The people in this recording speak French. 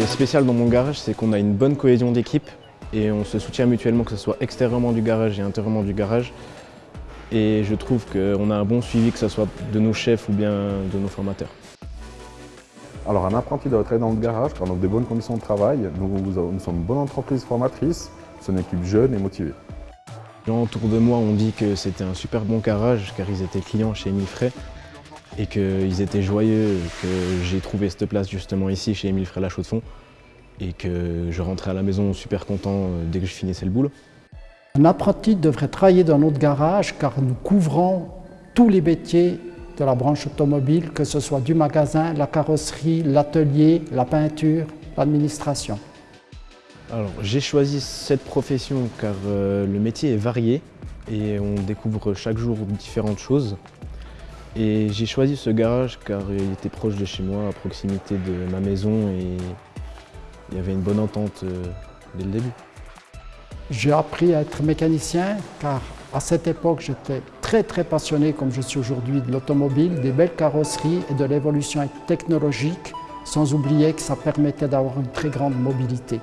est spécial dans mon garage, c'est qu'on a une bonne cohésion d'équipe et on se soutient mutuellement, que ce soit extérieurement du garage et intérieurement du garage. Et je trouve qu'on a un bon suivi, que ce soit de nos chefs ou bien de nos formateurs. Alors un apprenti doit travailler dans le garage car on des bonnes conditions de travail. Nous, nous sommes une bonne entreprise formatrice, c'est une équipe jeune et motivée. Les gens autour de moi ont dit que c'était un super bon garage car ils étaient clients chez Frey et qu'ils étaient joyeux que j'ai trouvé cette place justement ici chez Émile Frey La Chaux-de-Fonds et que je rentrais à la maison super content euh, dès que je finissais le boulot. Un apprenti devrait travailler dans notre garage car nous couvrons tous les métiers de la branche automobile, que ce soit du magasin, la carrosserie, l'atelier, la peinture, l'administration. Alors j'ai choisi cette profession car euh, le métier est varié et on découvre chaque jour différentes choses. Et j'ai choisi ce garage car il était proche de chez moi, à proximité de ma maison et il y avait une bonne entente euh, dès le début. J'ai appris à être mécanicien car à cette époque j'étais très très passionné comme je suis aujourd'hui de l'automobile, des belles carrosseries et de l'évolution technologique sans oublier que ça permettait d'avoir une très grande mobilité.